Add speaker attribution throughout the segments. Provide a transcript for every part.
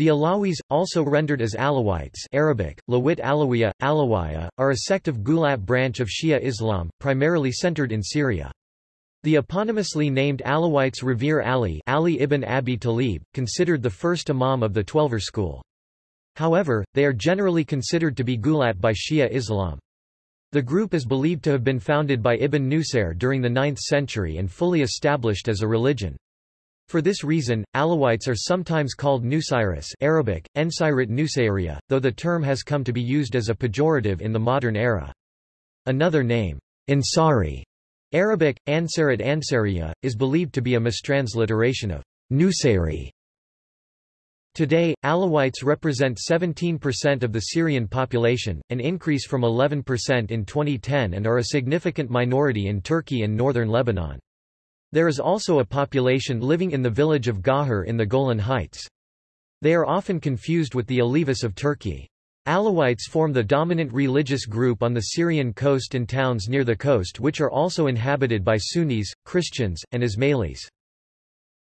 Speaker 1: The Alawis, also rendered as Alawites Arabic, Lawit Alawiya, Alawiya, are a sect of Gulat branch of Shia Islam, primarily centered in Syria. The eponymously named Alawites revere Ali, Ali ibn Abi Talib, considered the first imam of the Twelver school. However, they are generally considered to be Gulat by Shia Islam. The group is believed to have been founded by Ibn Nusair during the 9th century and fully established as a religion. For this reason, Alawites are sometimes called Nusairis Arabic, Ensairit Nusayriya, though the term has come to be used as a pejorative in the modern era. Another name, Ansari Arabic, Ansarit Ansariya, is believed to be a mistransliteration of Nusayri. Today, Alawites represent 17% of the Syrian population, an increase from 11% in 2010 and are a significant minority in Turkey and northern Lebanon. There is also a population living in the village of Ghajar in the Golan Heights. They are often confused with the Alevis of Turkey. Alawites form the dominant religious group on the Syrian coast and towns near the coast which are also inhabited by Sunnis, Christians, and Ismailis.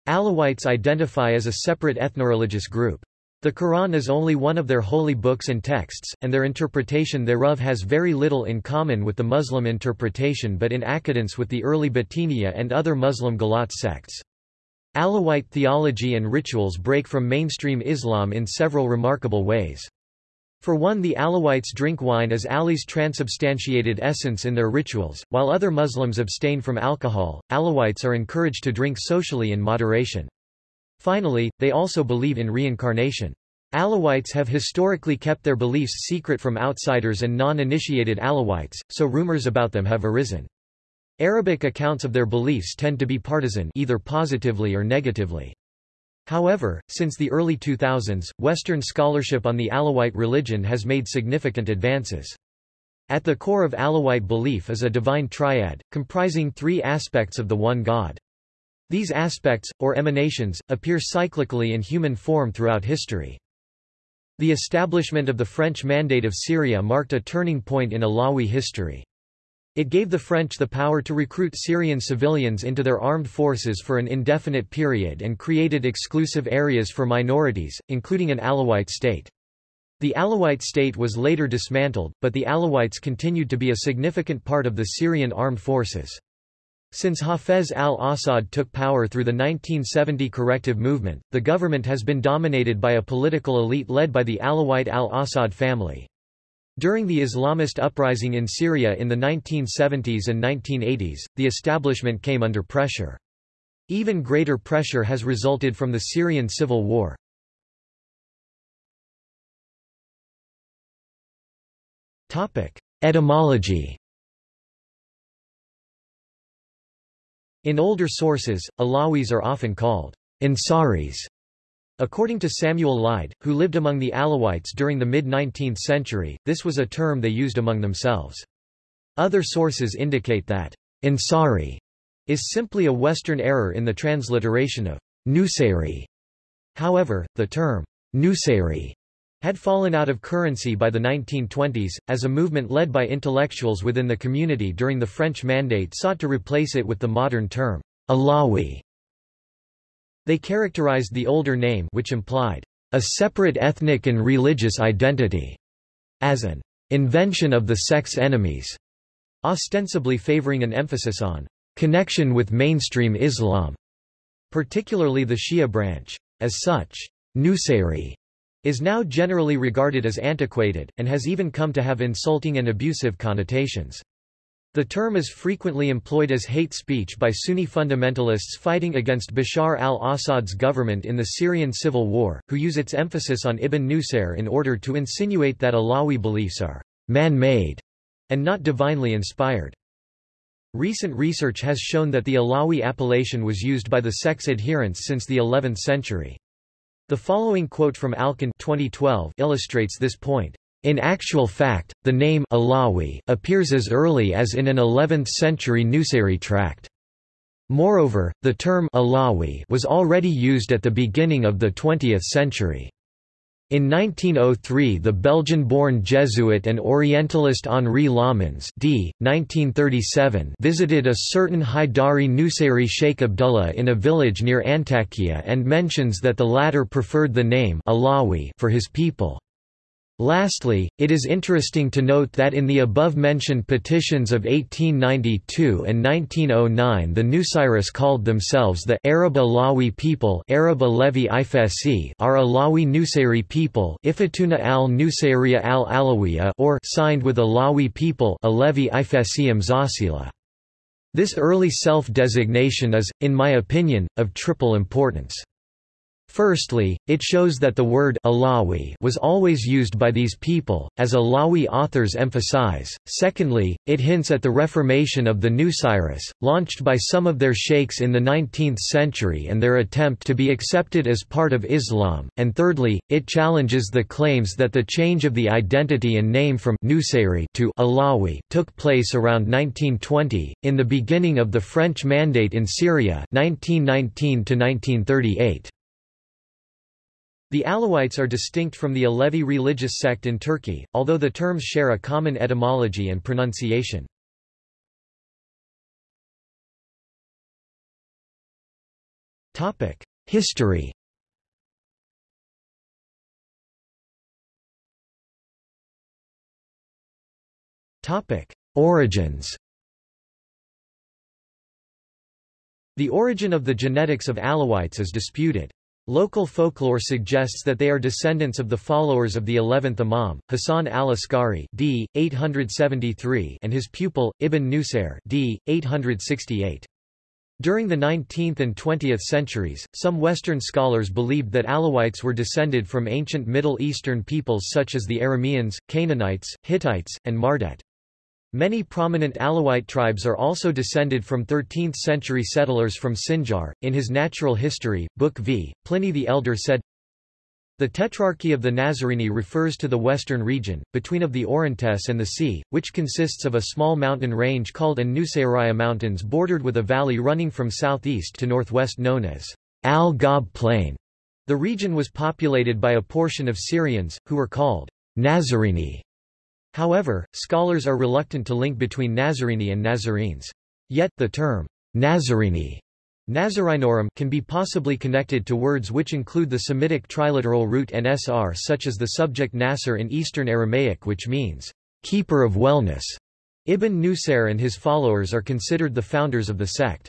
Speaker 1: Alawites identify as a separate ethnoreligious group. The Quran is only one of their holy books and texts, and their interpretation thereof has very little in common with the Muslim interpretation but in accordance with the early Batiniya and other Muslim Galat sects. Alawite theology and rituals break from mainstream Islam in several remarkable ways. For one the Alawites drink wine as Ali's transubstantiated essence in their rituals, while other Muslims abstain from alcohol, Alawites are encouraged to drink socially in moderation. Finally, they also believe in reincarnation. Alawites have historically kept their beliefs secret from outsiders and non-initiated Alawites, so rumors about them have arisen. Arabic accounts of their beliefs tend to be partisan either positively or negatively. However, since the early 2000s, Western scholarship on the Alawite religion has made significant advances. At the core of Alawite belief is a divine triad, comprising three aspects of the one God. These aspects, or emanations, appear cyclically in human form throughout history. The establishment of the French Mandate of Syria marked a turning point in Alawi history. It gave the French the power to recruit Syrian civilians into their armed forces for an indefinite period and created exclusive areas for minorities, including an Alawite state. The Alawite state was later dismantled, but the Alawites continued to be a significant part of the Syrian armed forces. Since Hafez al-Assad took power through the 1970 corrective movement, the government has been dominated by a political elite led by the Alawite al-Assad family. During the Islamist uprising in Syria in the 1970s and 1980s, the establishment came under pressure. Even greater pressure has resulted from the Syrian civil war. Etymology In older sources, Alawis are often called Ansaris. According to Samuel Lyde, who lived among the Alawites during the mid-19th century, this was a term they used among themselves. Other sources indicate that Ansari is simply a Western error in the transliteration of Nusayri. However, the term Nusayri had fallen out of currency by the 1920s, as a movement led by intellectuals within the community during the French Mandate sought to replace it with the modern term, Alawi. They characterized the older name which implied a separate ethnic and religious identity as an invention of the sect's enemies, ostensibly favoring an emphasis on connection with mainstream Islam, particularly the Shia branch. As such, Nusayri is now generally regarded as antiquated, and has even come to have insulting and abusive connotations. The term is frequently employed as hate speech by Sunni fundamentalists fighting against Bashar al-Assad's government in the Syrian civil war, who use its emphasis on Ibn Nusayr in order to insinuate that Alawi beliefs are man-made and not divinely inspired. Recent research has shown that the Alawi appellation was used by the sect's adherents since the 11th century. The following quote from Alkan 2012 illustrates this point. In actual fact, the name Alawi appears as early as in an 11th-century Nusayri tract. Moreover, the term Alawi was already used at the beginning of the 20th century. In 1903 the Belgian-born Jesuit and Orientalist Henri Lammens d. 1937 visited a certain Haidari Nusayri Sheikh Abdullah in a village near Antakya and mentions that the latter preferred the name Alawi for his people. Lastly, it is interesting to note that in the above-mentioned petitions of 1892 and 1909 the Nusayris called themselves the Arab Alawi people Arab Alevi Ifesi are Alawi Nusayri people Ifatuna al-Nusayriya al-Alawiya or signed with Alawi people Alevi Ifesi Mzasila. This early self-designation is, in my opinion, of triple importance. Firstly, it shows that the word Alawi was always used by these people, as Alawi authors emphasize. Secondly, it hints at the reformation of the Nusayris, launched by some of their sheikhs in the 19th century and their attempt to be accepted as part of Islam. And thirdly, it challenges the claims that the change of the identity and name from Nusayri to Alawi took place around 1920, in the beginning of the French Mandate in Syria 1919 -1938. The Alawites are distinct from the Alevi religious sect in Turkey, although the terms share a common etymology and pronunciation. History Origins The origin of the genetics of Alawites is disputed. Local folklore suggests that they are descendants of the followers of the 11th Imam, Hassan al-Askari d. 873 and his pupil, Ibn Nusayr d. 868. During the 19th and 20th centuries, some Western scholars believed that Alawites were descended from ancient Middle Eastern peoples such as the Arameans, Canaanites, Hittites, and Mardet. Many prominent Alawite tribes are also descended from 13th-century settlers from Sinjar. In his Natural History, Book V, Pliny the Elder said, The Tetrarchy of the Nazarini refers to the western region, between of the Orontes and the sea, which consists of a small mountain range called An Mountains bordered with a valley running from southeast to northwest known as Al-Ghab Plain. The region was populated by a portion of Syrians, who were called Nazarini However, scholars are reluctant to link between Nazarene and Nazarenes. Yet, the term Nazarene Nazarinorum can be possibly connected to words which include the Semitic triliteral root nsr such as the subject Nasser in Eastern Aramaic which means, keeper of wellness. Ibn Nusayr and his followers are considered the founders of the sect.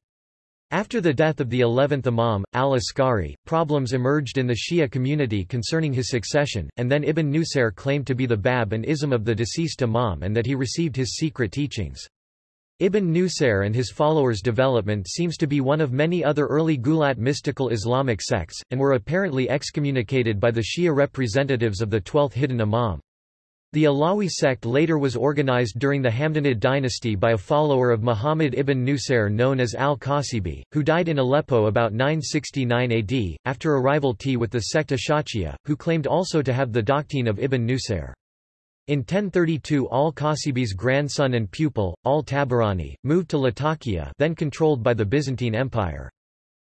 Speaker 1: After the death of the 11th Imam, al-Askari, problems emerged in the Shia community concerning his succession, and then Ibn Nusayr claimed to be the Bab and Ism of the deceased Imam and that he received his secret teachings. Ibn Nusayr and his followers' development seems to be one of many other early Gulat mystical Islamic sects, and were apparently excommunicated by the Shia representatives of the 12th hidden Imam. The Alawi sect later was organized during the Hamdanid dynasty by a follower of Muhammad ibn Nusayr known as al-Qasibi, who died in Aleppo about 969 AD, after a rivalry with the sect Ashachia, who claimed also to have the doctrine of Ibn Nusayr. In 1032 al-Qasibi's grandson and pupil, al-Tabarani, moved to Latakia then controlled by the Byzantine Empire.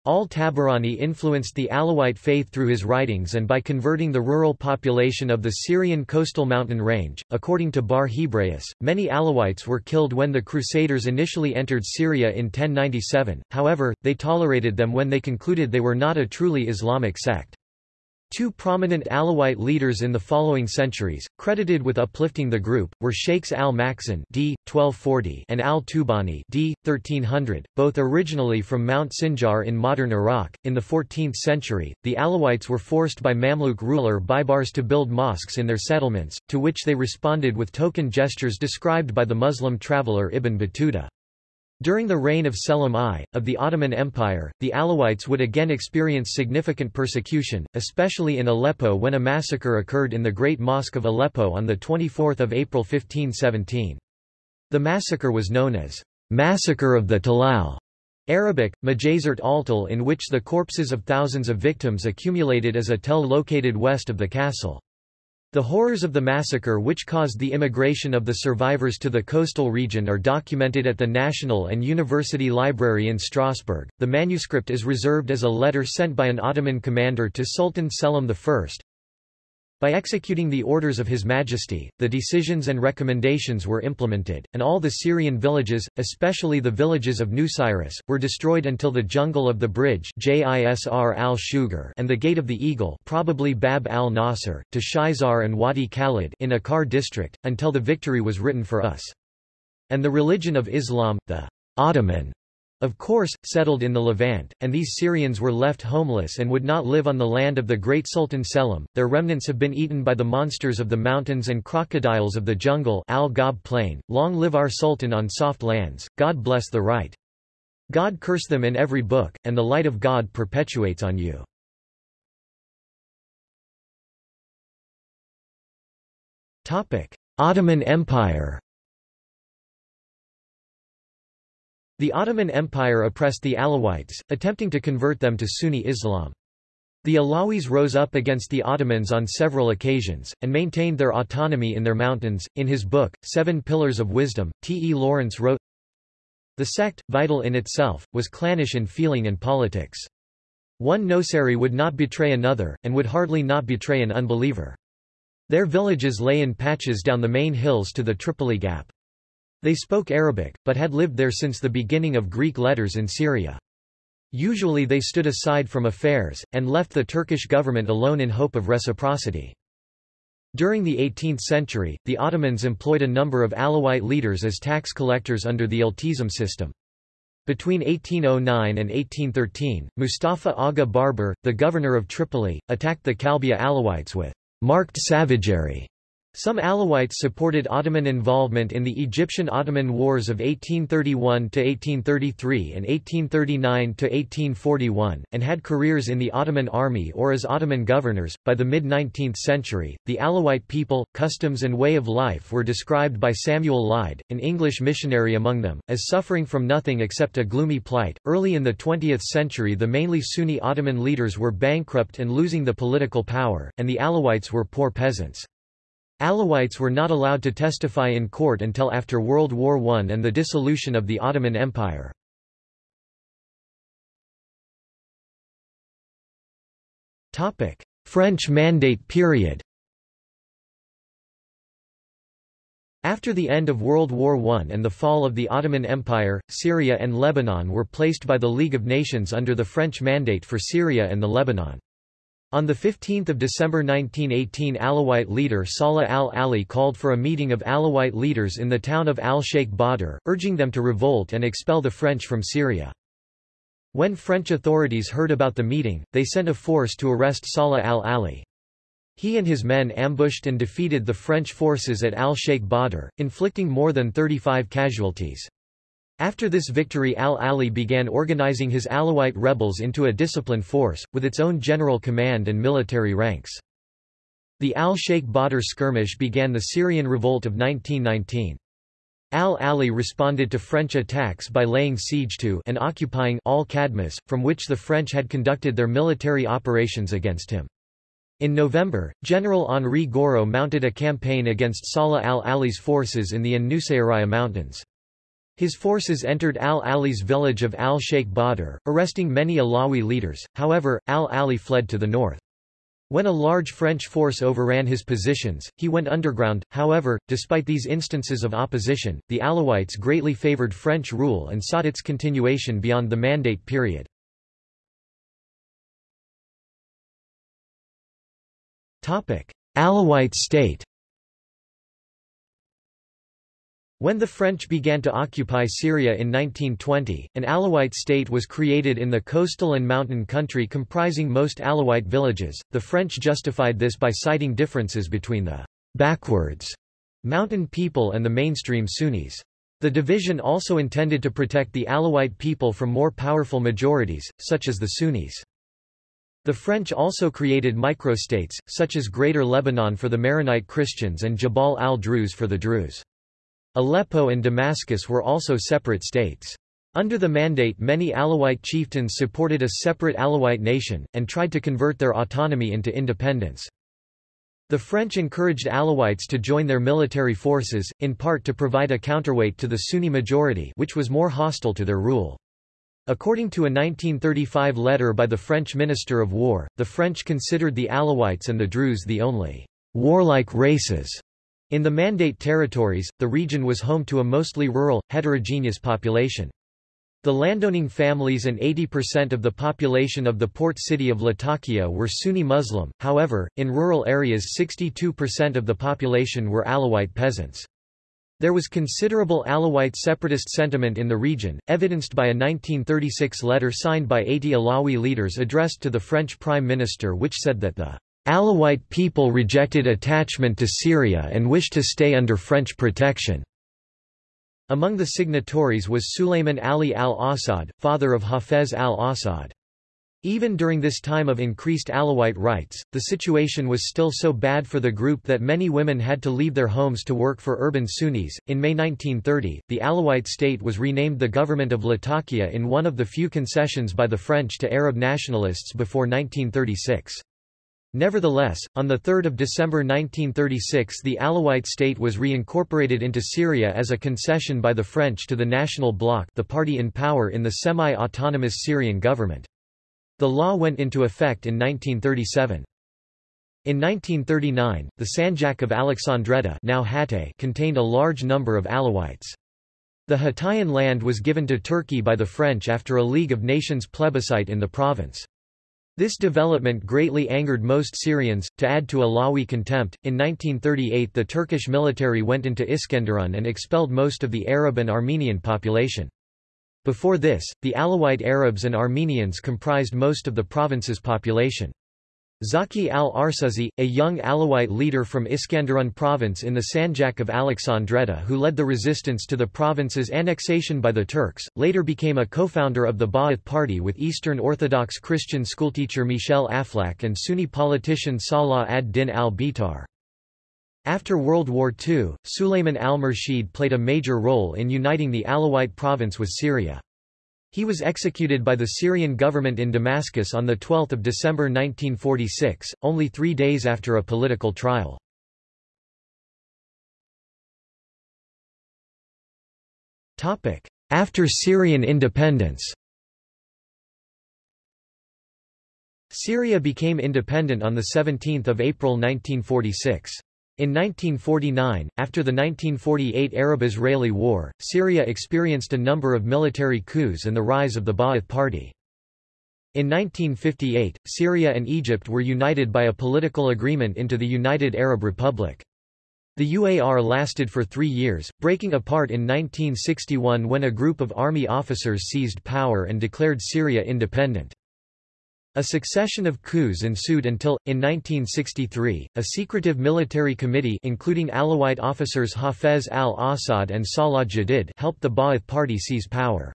Speaker 1: Al-Tabarani influenced the Alawite faith through his writings and by converting the rural population of the Syrian coastal mountain range. According to Bar Hebraeus, many Alawites were killed when the Crusaders initially entered Syria in 1097, however, they tolerated them when they concluded they were not a truly Islamic sect. Two prominent Alawite leaders in the following centuries, credited with uplifting the group, were Sheikhs al-Makzun d. 1240 and al-Tubani d. 1300, both originally from Mount Sinjar in modern Iraq. In the 14th century, the Alawites were forced by Mamluk ruler Baibars to build mosques in their settlements, to which they responded with token gestures described by the Muslim traveller Ibn Battuta. During the reign of Selim I, of the Ottoman Empire, the Alawites would again experience significant persecution, especially in Aleppo when a massacre occurred in the Great Mosque of Aleppo on 24 April 1517. The massacre was known as Massacre of the Talal, Arabic, Majazert Altal in which the corpses of thousands of victims accumulated as a tell located west of the castle. The horrors of the massacre which caused the immigration of the survivors to the coastal region are documented at the National and University Library in Strasbourg. The manuscript is reserved as a letter sent by an Ottoman commander to Sultan Selim I. By executing the orders of His Majesty, the decisions and recommendations were implemented, and all the Syrian villages, especially the villages of Nusiris, were destroyed until the jungle of the bridge Jisr al and the Gate of the Eagle probably Bab al-Nasr, to Shizar and Wadi Khalid in Akkar district, until the victory was written for us. And the religion of Islam, the Ottoman of course, settled in the Levant, and these Syrians were left homeless and would not live on the land of the great Sultan Selim. Their remnants have been eaten by the monsters of the mountains and crocodiles of the jungle Al Ghab plain. Long live our Sultan on soft lands, God bless the right. God curse them in every book, and the light of God perpetuates on you. Ottoman Empire The Ottoman Empire oppressed the Alawites, attempting to convert them to Sunni Islam. The Alawis rose up against the Ottomans on several occasions, and maintained their autonomy in their mountains. In his book, Seven Pillars of Wisdom, T. E. Lawrence wrote, The sect, vital in itself, was clannish in feeling and politics. One Nosari would not betray another, and would hardly not betray an unbeliever. Their villages lay in patches down the main hills to the Tripoli Gap. They spoke Arabic, but had lived there since the beginning of Greek letters in Syria. Usually they stood aside from affairs, and left the Turkish government alone in hope of reciprocity. During the 18th century, the Ottomans employed a number of Alawite leaders as tax collectors under the Iltizam system. Between 1809 and 1813, Mustafa Aga Barbar, the governor of Tripoli, attacked the Kalbia Alawites with marked savagery some Alawites supported Ottoman involvement in the Egyptian-Ottoman Wars of 1831–1833 and 1839–1841, and had careers in the Ottoman army or as Ottoman governors. By the mid-19th century, the Alawite people, customs and way of life were described by Samuel Lyde, an English missionary among them, as suffering from nothing except a gloomy plight. Early in the 20th century the mainly Sunni Ottoman leaders were bankrupt and losing the political power, and the Alawites were poor peasants. Alawites were not allowed to testify in court until after World War I and the dissolution of the Ottoman Empire. French Mandate period After the end of World War I and the fall of the Ottoman Empire, Syria and Lebanon were placed by the League of Nations under the French Mandate for Syria and the Lebanon. On 15 December 1918 Alawite leader Salah al-Ali called for a meeting of Alawite leaders in the town of al-Sheikh Badr, urging them to revolt and expel the French from Syria. When French authorities heard about the meeting, they sent a force to arrest Salah al-Ali. He and his men ambushed and defeated the French forces at al-Sheikh Badr, inflicting more than 35 casualties. After this victory al-Ali began organizing his Alawite rebels into a disciplined force, with its own general command and military ranks. The al-Sheikh Badr skirmish began the Syrian revolt of 1919. Al-Ali responded to French attacks by laying siege to and occupying al-Qadmus, from which the French had conducted their military operations against him. In November, General Henri Gouraud mounted a campaign against Salah al-Ali's forces in the An Mountains. His forces entered al-Ali's village of al-Sheikh Badr, arresting many Alawi leaders, however, al-Ali fled to the north. When a large French force overran his positions, he went underground. However, despite these instances of opposition, the Alawites greatly favored French rule and sought its continuation beyond the Mandate period. Alawite state When the French began to occupy Syria in 1920, an Alawite state was created in the coastal and mountain country comprising most Alawite villages. The French justified this by citing differences between the backwards mountain people and the mainstream Sunnis. The division also intended to protect the Alawite people from more powerful majorities, such as the Sunnis. The French also created microstates, such as Greater Lebanon for the Maronite Christians and Jabal al-Druze for the Druze. Aleppo and Damascus were also separate states. Under the Mandate many Alawite chieftains supported a separate Alawite nation, and tried to convert their autonomy into independence. The French encouraged Alawites to join their military forces, in part to provide a counterweight to the Sunni majority which was more hostile to their rule. According to a 1935 letter by the French Minister of War, the French considered the Alawites and the Druze the only warlike races. In the Mandate territories, the region was home to a mostly rural, heterogeneous population. The landowning families and 80% of the population of the port city of Latakia were Sunni Muslim, however, in rural areas 62% of the population were Alawite peasants. There was considerable Alawite separatist sentiment in the region, evidenced by a 1936 letter signed by 80 Alawi leaders addressed to the French Prime Minister which said that the Alawite people rejected attachment to Syria and wished to stay under French protection. Among the signatories was Sulayman Ali al-Assad, father of Hafez al-Assad. Even during this time of increased Alawite rights, the situation was still so bad for the group that many women had to leave their homes to work for urban Sunnis. In May 1930, the Alawite state was renamed the Government of Latakia in one of the few concessions by the French to Arab nationalists before 1936. Nevertheless, on 3 December 1936 the Alawite state was reincorporated into Syria as a concession by the French to the National Bloc the party in power in the semi-autonomous Syrian government. The law went into effect in 1937. In 1939, the Sanjak of Alexandretta now Hatay contained a large number of Alawites. The Hatayan land was given to Turkey by the French after a League of Nations plebiscite in the province. This development greatly angered most Syrians. To add to Alawi contempt, in 1938 the Turkish military went into Iskenderun and expelled most of the Arab and Armenian population. Before this, the Alawite Arabs and Armenians comprised most of the province's population. Zaki al-Arsuzi, a young Alawite leader from Iskenderun province in the Sanjak of Alexandretta who led the resistance to the province's annexation by the Turks, later became a co-founder of the Ba'ath Party with Eastern Orthodox Christian schoolteacher Michel Aflaq and Sunni politician Salah ad-Din al-Bitar. After World War II, Sulayman al-Murshid played a major role in uniting the Alawite province with Syria. He was executed by the Syrian government in Damascus on 12 December 1946, only three days after a political trial. After Syrian independence Syria became independent on 17 April 1946. In 1949, after the 1948 Arab-Israeli War, Syria experienced a number of military coups and the rise of the Ba'ath Party. In 1958, Syria and Egypt were united by a political agreement into the United Arab Republic. The UAR lasted for three years, breaking apart in 1961 when a group of army officers seized power and declared Syria independent. A succession of coups ensued until, in 1963, a secretive military committee including Alawite officers Hafez al-Assad and Salah Jadid helped the Ba'ath Party seize power.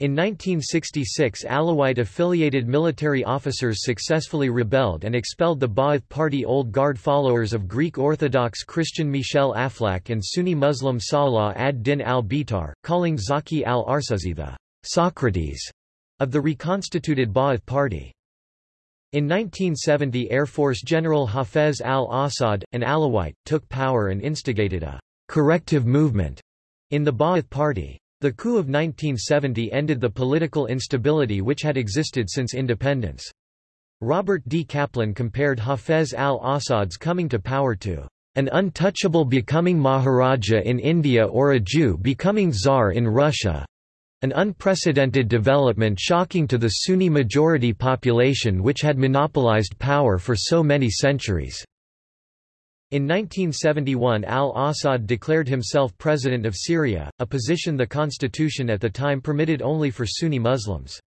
Speaker 1: In 1966 Alawite-affiliated military officers successfully rebelled and expelled the Ba'ath Party Old Guard followers of Greek Orthodox Christian Michel Aflaq and Sunni Muslim Salah ad-Din al-Bitar, calling Zaki al-Arsuzi the Socrates of the reconstituted Ba'ath Party. In 1970 Air Force General Hafez al-Assad, an Alawite, took power and instigated a corrective movement in the Ba'ath Party. The coup of 1970 ended the political instability which had existed since independence. Robert D. Kaplan compared Hafez al-Assad's coming to power to an untouchable becoming Maharaja in India or a Jew becoming Tsar in Russia. An unprecedented development shocking to the Sunni majority population which had monopolized power for so many centuries. In 1971 al-Assad declared himself president of Syria, a position the constitution at the time permitted only for Sunni Muslims.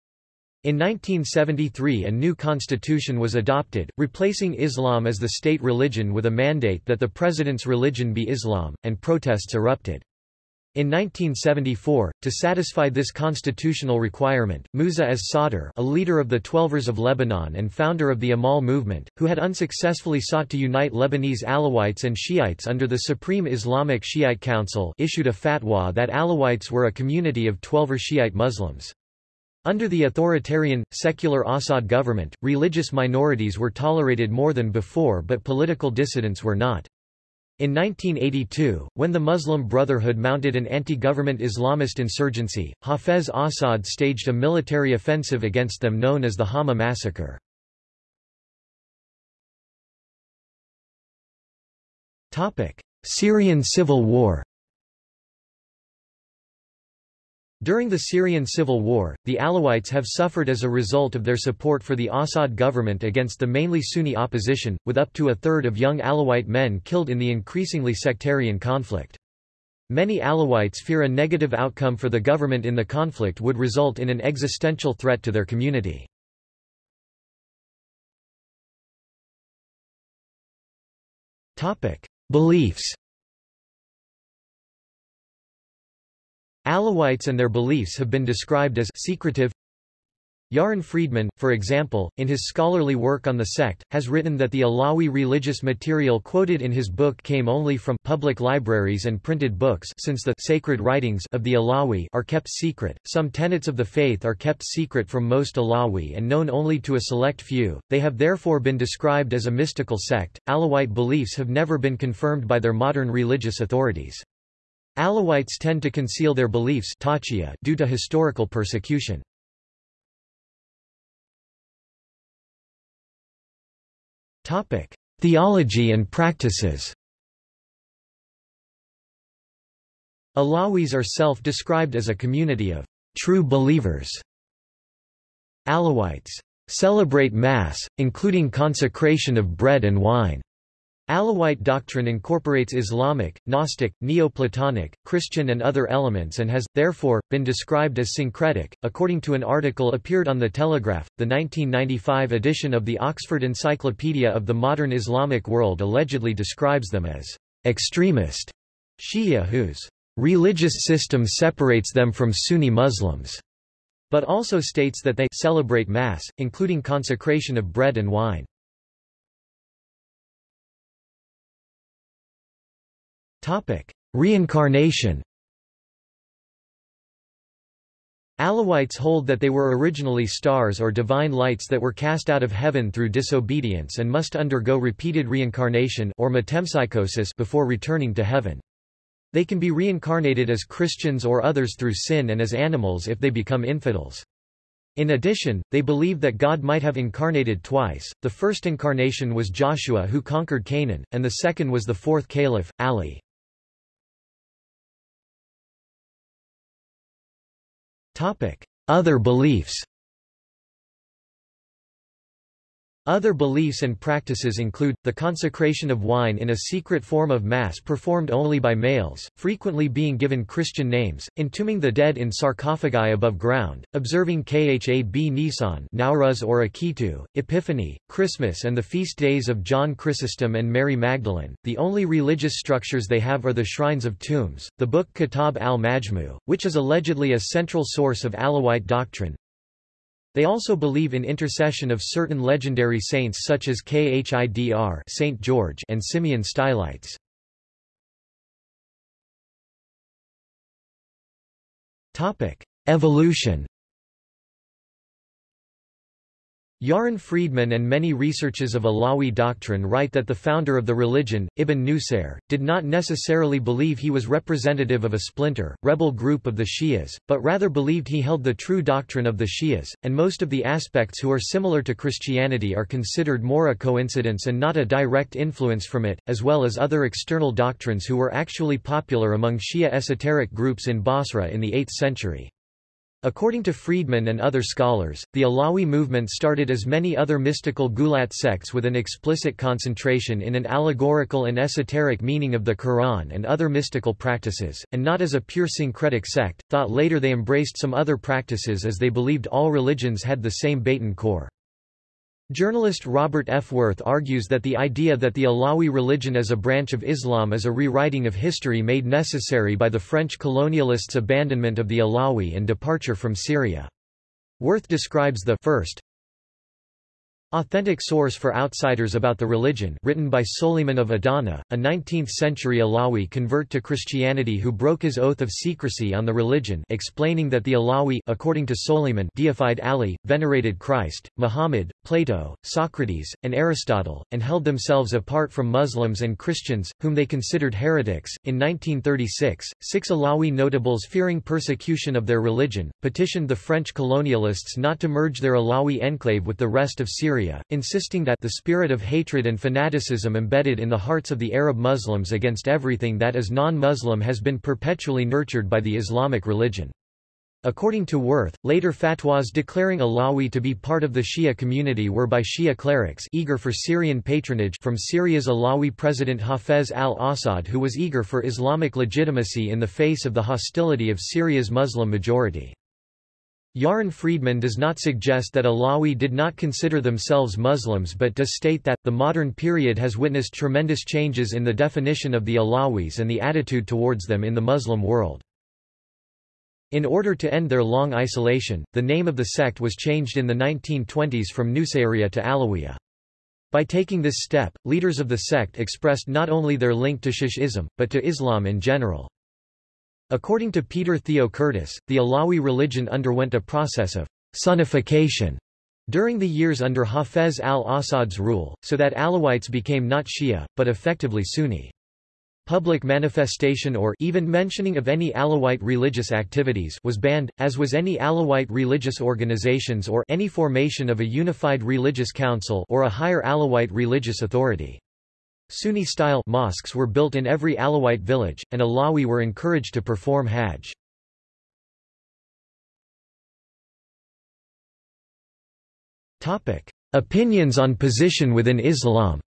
Speaker 1: In 1973 a new constitution was adopted, replacing Islam as the state religion with a mandate that the president's religion be Islam, and protests erupted. In 1974, to satisfy this constitutional requirement, Musa as Sadr a leader of the Twelvers of Lebanon and founder of the Amal movement, who had unsuccessfully sought to unite Lebanese Alawites and Shiites under the Supreme Islamic Shiite Council issued a fatwa that Alawites were a community of Twelver Shiite Muslims. Under the authoritarian, secular Assad government, religious minorities were tolerated more than before but political dissidents were not. In 1982, when the Muslim Brotherhood mounted an anti-government Islamist insurgency, Hafez Assad staged a military offensive against them known as the Hama massacre. Syrian civil war During the Syrian civil war, the Alawites have suffered as a result of their support for the Assad government against the mainly Sunni opposition, with up to a third of young Alawite men killed in the increasingly sectarian conflict. Many Alawites fear a negative outcome for the government in the conflict would result in an existential threat to their community. Beliefs Alawites and their beliefs have been described as secretive. Yaron Friedman, for example, in his scholarly work on the sect, has written that the Alawi religious material quoted in his book came only from public libraries and printed books since the sacred writings of the Alawi are kept secret. Some tenets of the faith are kept secret from most Alawi and known only to a select few. They have therefore been described as a mystical sect. Alawite beliefs have never been confirmed by their modern religious authorities. Alawites tend to conceal their beliefs due to historical persecution. Theology and practices Alawis are self-described as a community of true believers. Alawites celebrate Mass, including consecration of bread and wine. Alawite doctrine incorporates Islamic, Gnostic, Neoplatonic, Christian and other elements and has, therefore, been described as syncretic. According to an article appeared on The Telegraph, the 1995 edition of the Oxford Encyclopedia of the Modern Islamic World allegedly describes them as extremist Shia whose religious system separates them from Sunni Muslims, but also states that they celebrate Mass, including consecration of bread and wine. Reincarnation Alawites hold that they were originally stars or divine lights that were cast out of heaven through disobedience and must undergo repeated reincarnation or metempsychosis before returning to heaven. They can be reincarnated as Christians or others through sin and as animals if they become infidels. In addition, they believe that God might have incarnated twice, the first incarnation was Joshua who conquered Canaan, and the second was the fourth caliph, Ali. Other beliefs Other beliefs and practices include, the consecration of wine in a secret form of Mass performed only by males, frequently being given Christian names, entombing the dead in sarcophagi above ground, observing Khab Nisan Nowruz or Akitu, Epiphany, Christmas and the feast days of John Chrysostom and Mary Magdalene. The only religious structures they have are the shrines of tombs, the book Kitab al-Majmu, which is allegedly a central source of Alawite doctrine, they also believe in intercession of certain legendary saints such as Khidr Saint George and Simeon Stylites. Evolution Yaron Friedman and many researchers of Alawi doctrine write that the founder of the religion, Ibn Nusayr, did not necessarily believe he was representative of a splinter, rebel group of the Shias, but rather believed he held the true doctrine of the Shias, and most of the aspects who are similar to Christianity are considered more a coincidence and not a direct influence from it, as well as other external doctrines who were actually popular among Shia esoteric groups in Basra in the 8th century. According to Friedman and other scholars, the Alawi movement started as many other mystical Gulat sects with an explicit concentration in an allegorical and esoteric meaning of the Quran and other mystical practices, and not as a pure syncretic sect, thought later they embraced some other practices as they believed all religions had the same Batin core. Journalist Robert F. Worth argues that the idea that the Alawi religion as a branch of Islam is a rewriting of history made necessary by the French colonialists' abandonment of the Alawi and departure from Syria. Worth describes the first Authentic source for outsiders about the religion written by Soliman of Adana, a 19th-century Alawi convert to Christianity who broke his oath of secrecy on the religion explaining that the Alawi according to Soliman deified Ali, venerated Christ, Muhammad, Plato, Socrates, and Aristotle, and held themselves apart from Muslims and Christians, whom they considered heretics. In 1936, six Alawi notables fearing persecution of their religion, petitioned the French colonialists not to merge their Alawi enclave with the rest of Syria Syria, insisting that the spirit of hatred and fanaticism embedded in the hearts of the Arab Muslims against everything that is non-Muslim has been perpetually nurtured by the Islamic religion. According to Worth, later fatwas declaring Alawi to be part of the Shia community were by Shia clerics eager for Syrian patronage from Syria's Alawi president Hafez al-Assad who was eager for Islamic legitimacy in the face of the hostility of Syria's Muslim majority. Yaron Friedman does not suggest that Alawi did not consider themselves Muslims but does state that, the modern period has witnessed tremendous changes in the definition of the Alawis and the attitude towards them in the Muslim world. In order to end their long isolation, the name of the sect was changed in the 1920s from Nusayriya to Alawiya. By taking this step, leaders of the sect expressed not only their link to Shi'ism, but to Islam in general. According to Peter Theo Curtis, the Alawi religion underwent a process of sunnification during the years under Hafez al-Assad's rule, so that Alawites became not Shia, but effectively Sunni. Public manifestation or even mentioning of any Alawite religious activities was banned, as was any Alawite religious organizations or any formation of a unified religious council or a higher Alawite religious authority. Sunni-style mosques were built in every Alawite village, and Alawi were encouraged to perform Hajj. Opinions on position within Islam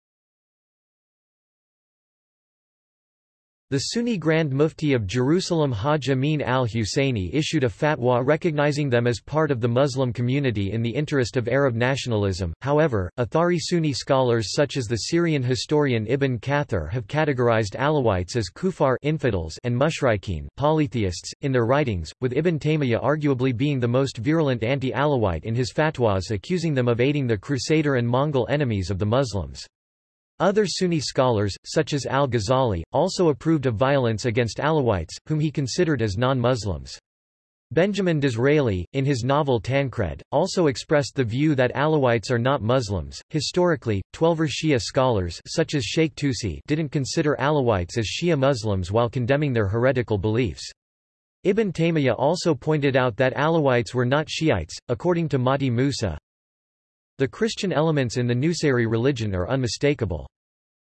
Speaker 1: The Sunni Grand Mufti of Jerusalem Hajj Amin al-Husseini issued a fatwa recognizing them as part of the Muslim community in the interest of Arab nationalism. However, Athari Sunni scholars such as the Syrian historian Ibn Kathir have categorized Alawites as kufar infidels and mushrikeen polytheists in their writings, with Ibn Taymiyyah arguably being the most virulent anti-Alawite in his fatwas accusing them of aiding the Crusader and Mongol enemies of the Muslims. Other Sunni scholars, such as al-Ghazali, also approved of violence against Alawites, whom he considered as non-Muslims. Benjamin Disraeli, in his novel Tancred, also expressed the view that Alawites are not Muslims. Historically, Twelver Shia scholars such as Sheikh Tusi didn't consider Alawites as Shia Muslims while condemning their heretical beliefs. Ibn Taymiyyah also pointed out that Alawites were not Shiites, according to Matti Moosa, the Christian elements in the Nusayri religion are unmistakable.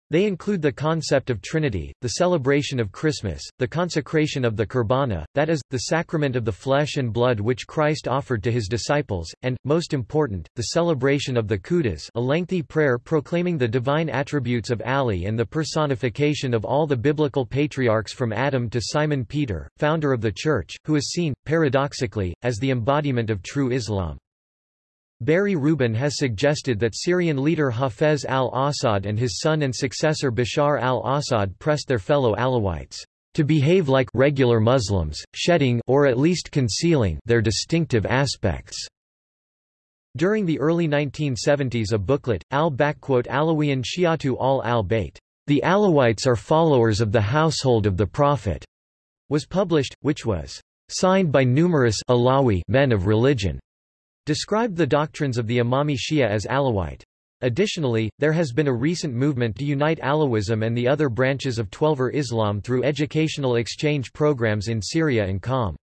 Speaker 1: They include the concept of Trinity, the celebration of Christmas, the consecration of the Kurbana, that is, the sacrament of the flesh and blood which Christ offered to his disciples, and, most important, the celebration of the Quds a lengthy prayer proclaiming the divine attributes of Ali and the personification of all the biblical patriarchs from Adam to Simon Peter, founder of the Church, who is seen, paradoxically, as the embodiment of true Islam. Barry Rubin has suggested that Syrian leader Hafez al-Assad and his son and successor Bashar al-Assad pressed their fellow Alawites to behave like regular Muslims, shedding or at least concealing their distinctive aspects. During the early 1970s a booklet, al-Alawiyan Shiatu al-al-Bayt, The Alawites are followers of the household of the Prophet, was published, which was signed by numerous Alawi men of religion described the doctrines of the Imami Shia as Alawite. Additionally, there has been a recent movement to unite Alawism and the other branches of Twelver Islam through educational exchange programs in Syria and Qom.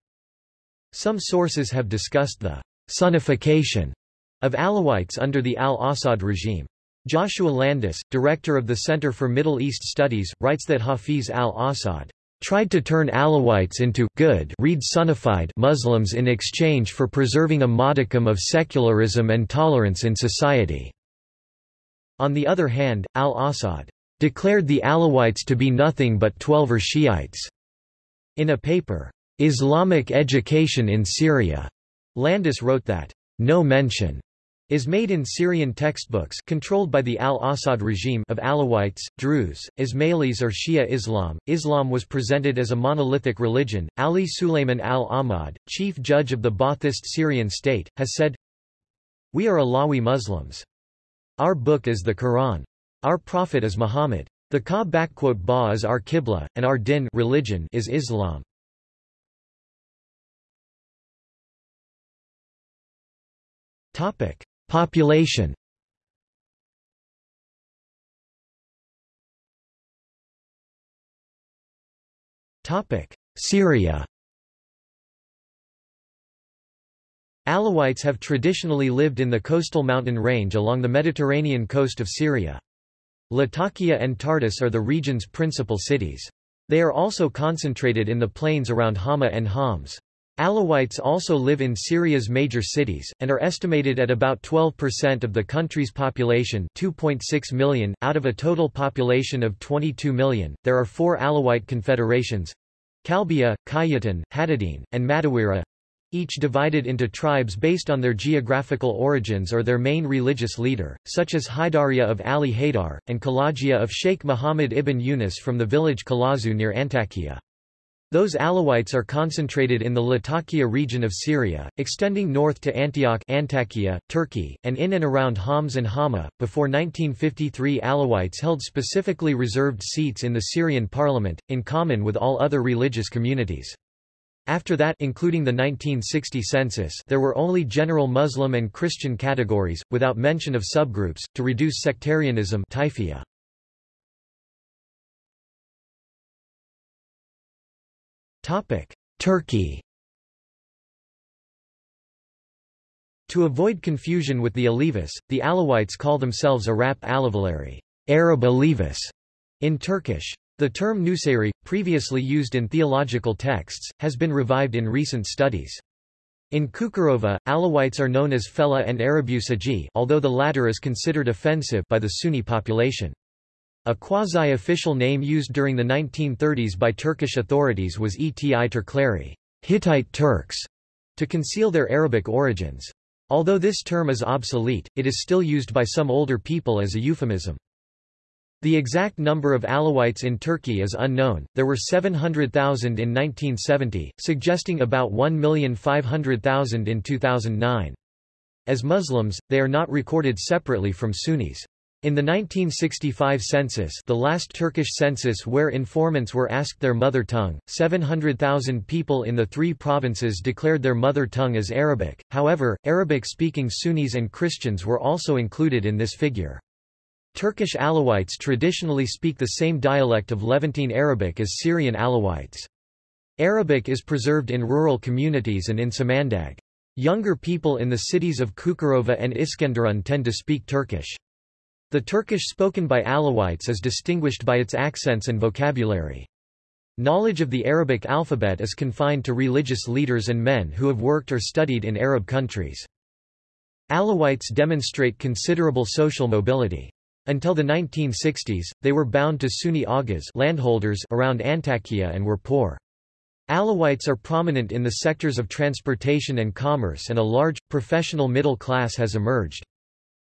Speaker 1: Some sources have discussed the sunnification of Alawites under the al-Assad regime. Joshua Landis, director of the Center for Middle East Studies, writes that Hafiz al-Assad tried to turn Alawites into good read Sunnified Muslims in exchange for preserving a modicum of secularism and tolerance in society. On the other hand, al-Assad declared the Alawites to be nothing but Twelver Shiites. In a paper, Islamic Education in Syria, Landis wrote that, no mention is made in Syrian textbooks controlled by the al-Assad regime of Alawites, Druze, Ismailis or Shia Islam. Islam was presented as a monolithic religion. Ali Suleiman al-Ahmad, chief judge of the Ba'athist Syrian state, has said, We are Alawi Muslims. Our book is the Quran. Our prophet is Muhammad. The Ka is our Qibla, and our din religion is Islam. Topic. Population Syria Alawites have traditionally lived in the coastal mountain range along the Mediterranean coast of Syria. Latakia and Tartus are the region's principal cities. They are also concentrated in the plains around Hama and Homs. Alawites also live in Syria's major cities, and are estimated at about 12% of the country's population 2.6 million, out of a total population of 22 million. There are four Alawite confederations Kalbia, Kayatan, Hadadin, and Madawira each divided into tribes based on their geographical origins or their main religious leader, such as Haidariya of Ali Haidar, and Kalajia of Sheikh Muhammad ibn Yunus from the village Kalazu near Antakya. Those Alawites are concentrated in the Latakia region of Syria, extending north to Antioch Antakya, Turkey, and in and around Homs and Hama. Before 1953 Alawites held specifically reserved seats in the Syrian parliament, in common with all other religious communities. After that including the 1960 census there were only general Muslim and Christian categories, without mention of subgroups, to reduce sectarianism taifiyya. Turkey To avoid confusion with the Alevis, the Alawites call themselves Arap Alavileri Arab Alevis, in Turkish. The term Nusayri, previously used in theological texts, has been revived in recent studies. In Çukurova, Alawites are known as Fella and Arabusaji although the latter is considered offensive by the Sunni population. A quasi-official name used during the 1930s by Turkish authorities was Eti Turkleri Hittite Turks, to conceal their Arabic origins. Although this term is obsolete, it is still used by some older people as a euphemism. The exact number of Alawites in Turkey is unknown, there were 700,000 in 1970, suggesting about 1,500,000 in 2009. As Muslims, they are not recorded separately from Sunnis. In the 1965 census the last Turkish census where informants were asked their mother tongue, 700,000 people in the three provinces declared their mother tongue as Arabic, however, Arabic-speaking Sunnis and Christians were also included in this figure. Turkish Alawites traditionally speak the same dialect of Levantine Arabic as Syrian Alawites. Arabic is preserved in rural communities and in Samandag. Younger people in the cities of Çukurova and Iskenderun tend to speak Turkish. The Turkish spoken by Alawites is distinguished by its accents and vocabulary. Knowledge of the Arabic alphabet is confined to religious leaders and men who have worked or studied in Arab countries. Alawites demonstrate considerable social mobility. Until the 1960s, they were bound to Sunni Agas landholders around Antakya and were poor. Alawites are prominent in the sectors of transportation and commerce and a large, professional middle class has emerged.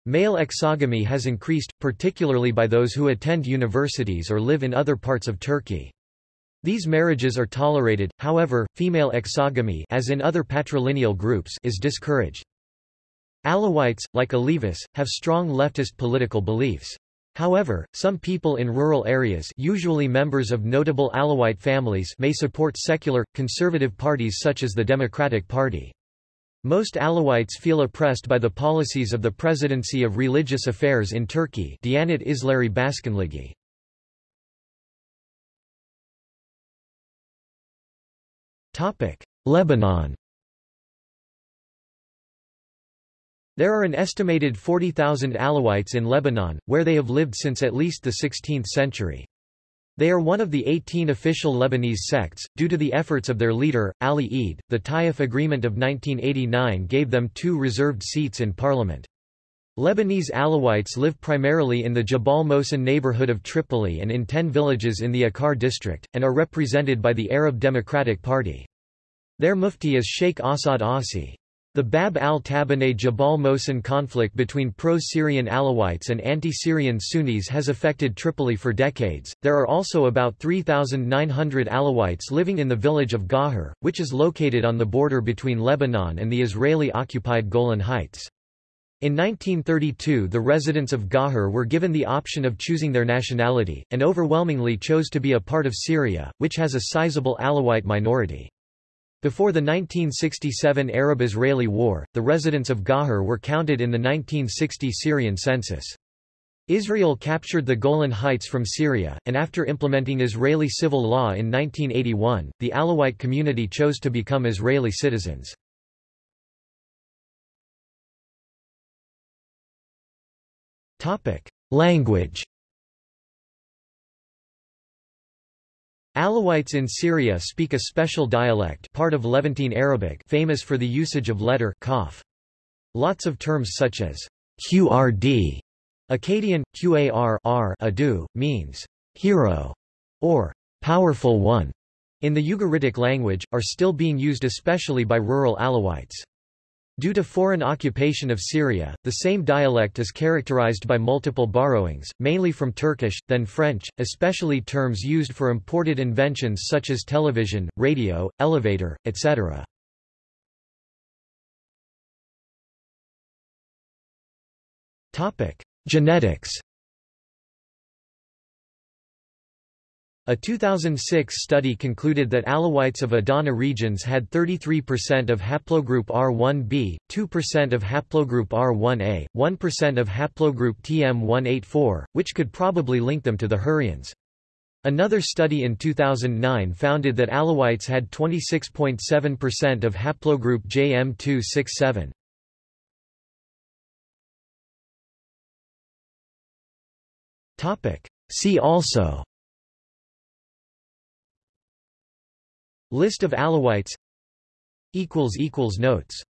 Speaker 1: Male exogamy has increased, particularly by those who attend universities or live in other parts of Turkey. These marriages are tolerated, however, female exogamy as in other patrilineal groups is discouraged. Alawites, like Alevis, have strong leftist political beliefs. However, some people in rural areas usually members of notable Alawite families may support secular, conservative parties such as the Democratic Party. Most Alawites feel oppressed by the policies of the Presidency of Religious Affairs in Turkey Diyanet İşleri Başkanlığı. Lebanon There are an estimated 40,000 Alawites in Lebanon, where they have lived since at least the 16th century. They are one of the 18 official Lebanese sects. Due to the efforts of their leader, Ali Eid, the Taif Agreement of 1989 gave them two reserved seats in parliament. Lebanese Alawites live primarily in the Jabal Mohsen neighborhood of Tripoli and in ten villages in the Akkar district, and are represented by the Arab Democratic Party. Their mufti is Sheikh Assad Asi. The Bab al-Tabaneh Jabal Mohsen conflict between pro-Syrian Alawites and anti-Syrian Sunnis has affected Tripoli for decades. There are also about 3,900 Alawites living in the village of Ghajar, which is located on the border between Lebanon and the Israeli-occupied Golan Heights. In 1932 the residents of Ghajar were given the option of choosing their nationality, and overwhelmingly chose to be a part of Syria, which has a sizable Alawite minority. Before the 1967 Arab-Israeli War, the residents of Ghajar were counted in the 1960 Syrian census. Israel captured the Golan Heights from Syria, and after implementing Israeli civil law in 1981, the Alawite community chose to become Israeli citizens. Language Alawites in Syria speak a special dialect part of Levantine Arabic famous for the usage of letter kaf. Lots of terms such as qrd, Akkadian, qar r adu, means hero or powerful one in the Ugaritic language, are still being used especially by rural Alawites. Due to foreign occupation of Syria, the same dialect is characterized by multiple borrowings, mainly from Turkish, then French, especially terms used for imported inventions such as television, radio, elevator, etc. Genetics A 2006 study concluded that Alawites of Adana regions had 33% of haplogroup R1b, 2% of haplogroup R1a, 1% of haplogroup TM184, which could probably link them to the Hurrians. Another study in 2009 founded that Alawites had 26.7% of haplogroup JM267. See also List of Alawites. Notes